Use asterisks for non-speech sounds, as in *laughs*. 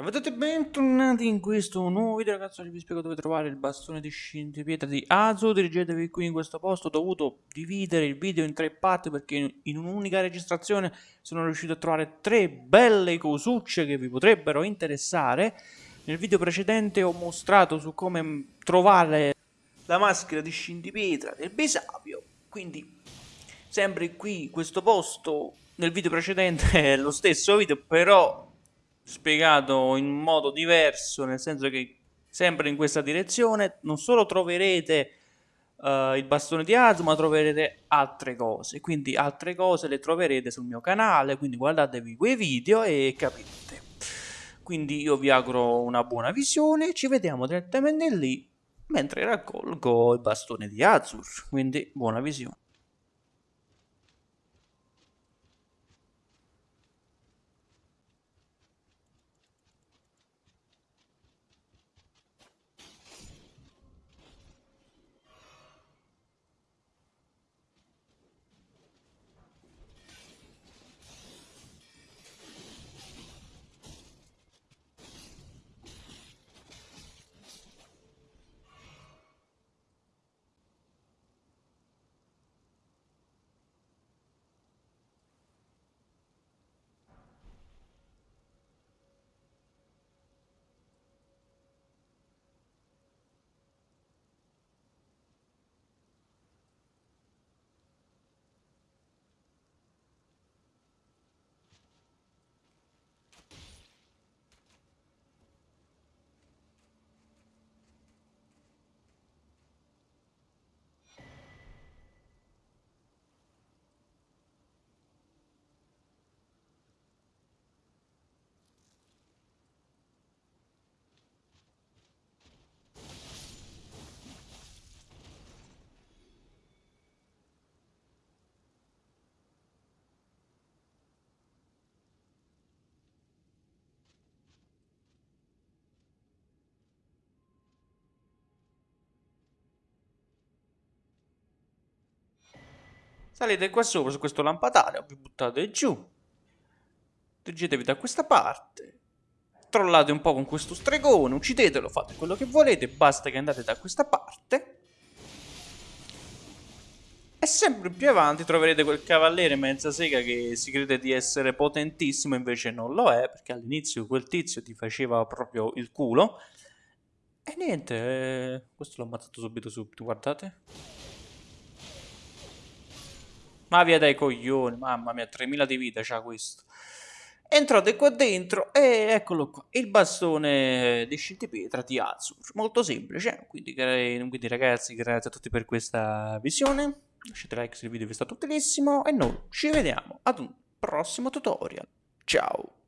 Ciao a tutti e bentornati in questo nuovo video ragazzi. Oggi vi spiego dove trovare il bastone di scintipietra di Azu dirigetevi qui in questo posto. Ho dovuto dividere il video in tre parti perché in un'unica registrazione sono riuscito a trovare tre belle cosucce che vi potrebbero interessare. Nel video precedente ho mostrato su come trovare la maschera di scintipietra del Besapio. Quindi sempre qui in questo posto nel video precedente *laughs* è lo stesso video però spiegato in modo diverso, nel senso che sempre in questa direzione non solo troverete uh, il bastone di Azu, ma troverete altre cose. Quindi altre cose le troverete sul mio canale, quindi guardatevi quei video e capite. Quindi io vi auguro una buona visione, ci vediamo direttamente lì mentre raccolgo il bastone di Azur. Quindi buona visione. Salite qua sopra su questo lampadario, vi buttate giù. Dirigetevi da questa parte. Trollate un po' con questo stregone, uccidetelo, fate quello che volete, basta che andate da questa parte. E sempre più avanti troverete quel cavaliere mezza sega che si crede di essere potentissimo, invece non lo è, perché all'inizio quel tizio ti faceva proprio il culo. E niente, eh, questo l'ho ammazzato subito subito, guardate. Ma via dai coglioni, mamma mia, 3000 di vita c'ha questo. Entrate qua dentro e eccolo qua, il bastone di scintipietra di Azur. Molto semplice, quindi, quindi ragazzi grazie a tutti per questa visione. Lasciate like se il video vi è stato utilissimo e noi ci vediamo ad un prossimo tutorial. Ciao!